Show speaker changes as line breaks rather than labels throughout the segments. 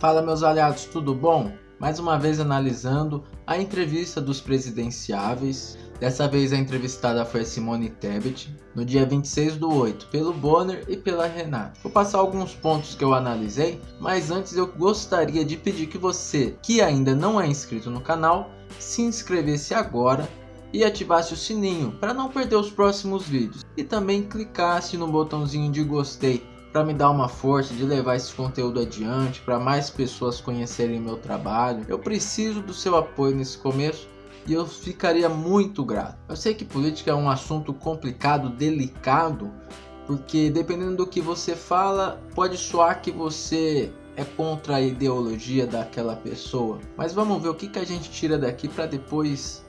Fala meus aliados, tudo bom? Mais uma vez analisando a entrevista dos presidenciáveis. Dessa vez a entrevistada foi a Simone Tebet, no dia 26 do 8, pelo Bonner e pela Renata. Vou passar alguns pontos que eu analisei, mas antes eu gostaria de pedir que você, que ainda não é inscrito no canal, se inscrevesse agora e ativasse o sininho para não perder os próximos vídeos. E também clicasse no botãozinho de gostei para me dar uma força de levar esse conteúdo adiante, para mais pessoas conhecerem meu trabalho. Eu preciso do seu apoio nesse começo e eu ficaria muito grato. Eu sei que política é um assunto complicado, delicado, porque dependendo do que você fala, pode soar que você é contra a ideologia daquela pessoa. Mas vamos ver o que, que a gente tira daqui para depois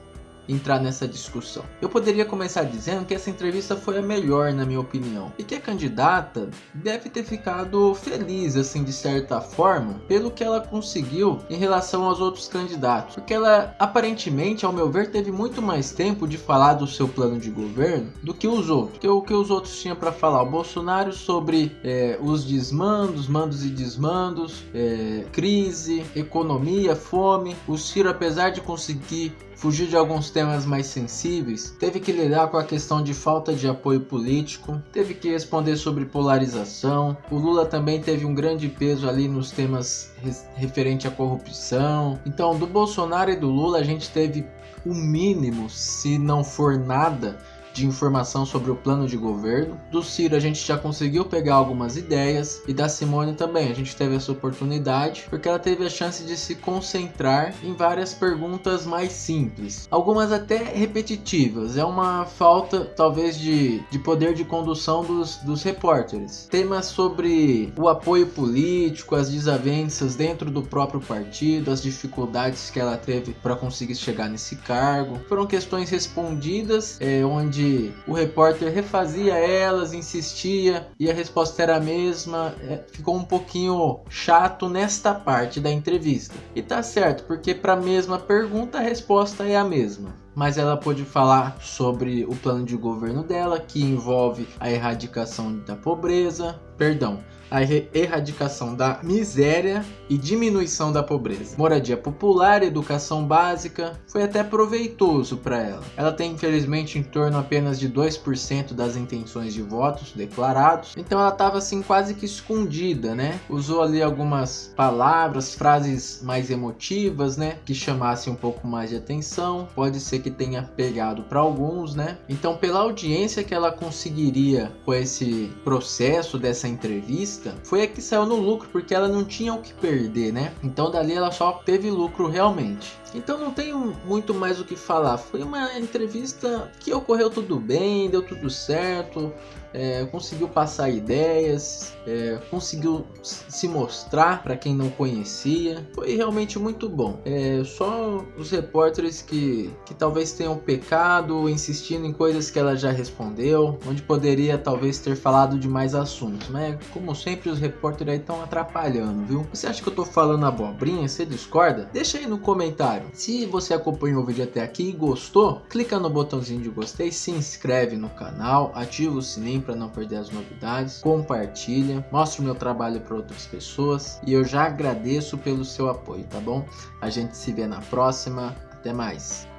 entrar nessa discussão. Eu poderia começar dizendo que essa entrevista foi a melhor na minha opinião e que a candidata deve ter ficado feliz assim de certa forma pelo que ela conseguiu em relação aos outros candidatos, porque ela aparentemente ao meu ver teve muito mais tempo de falar do seu plano de governo do que os outros, que o que os outros tinham para falar. O Bolsonaro sobre é, os desmandos, mandos e desmandos, é, crise, economia, fome. O Ciro apesar de conseguir fugir de alguns temas mais sensíveis, teve que lidar com a questão de falta de apoio político, teve que responder sobre polarização. O Lula também teve um grande peso ali nos temas referente à corrupção. Então, do Bolsonaro e do Lula a gente teve o mínimo, se não for nada, de informação sobre o plano de governo. Do Ciro a gente já conseguiu pegar algumas ideias e da Simone também. A gente teve essa oportunidade porque ela teve a chance de se concentrar em várias perguntas mais simples. Algumas até repetitivas. É uma falta talvez de, de poder de condução dos, dos repórteres. Temas sobre o apoio político, as desavenças dentro do próprio partido, as dificuldades que ela teve para conseguir chegar nesse cargo. Foram questões respondidas é, onde onde o repórter refazia elas, insistia e a resposta era a mesma. É, ficou um pouquinho chato nesta parte da entrevista. E tá certo, porque para a mesma pergunta a resposta é a mesma mas ela pôde falar sobre o plano de governo dela, que envolve a erradicação da pobreza, perdão, a erradicação da miséria e diminuição da pobreza. Moradia popular, educação básica, foi até proveitoso para ela. Ela tem infelizmente em torno apenas de 2% das intenções de votos declarados, então ela estava assim quase que escondida, né? Usou ali algumas palavras, frases mais emotivas, né, que chamassem um pouco mais de atenção. Pode ser que tenha pegado para alguns, né? Então, pela audiência que ela conseguiria com esse processo dessa entrevista, foi a que saiu no lucro, porque ela não tinha o que perder, né? Então, dali ela só teve lucro realmente. Então não tenho muito mais o que falar. Foi uma entrevista que ocorreu tudo bem, deu tudo certo é, conseguiu passar ideias, é, conseguiu se mostrar para quem não conhecia. Foi realmente muito bom. É, só os repórteres que, que talvez tenham pecado insistindo em coisas que ela já respondeu, onde poderia talvez ter falado de mais assuntos, Como sempre os repórteres aí estão atrapalhando, viu? Você acha que eu tô falando abobrinha? Você discorda? Deixa aí no comentário. Se você acompanhou o vídeo até aqui e gostou, clica no botãozinho de gostei, se inscreve no canal, ativa o sininho para não perder as novidades, compartilha, mostra o meu trabalho para outras pessoas e eu já agradeço pelo seu apoio, tá bom? A gente se vê na próxima, até mais!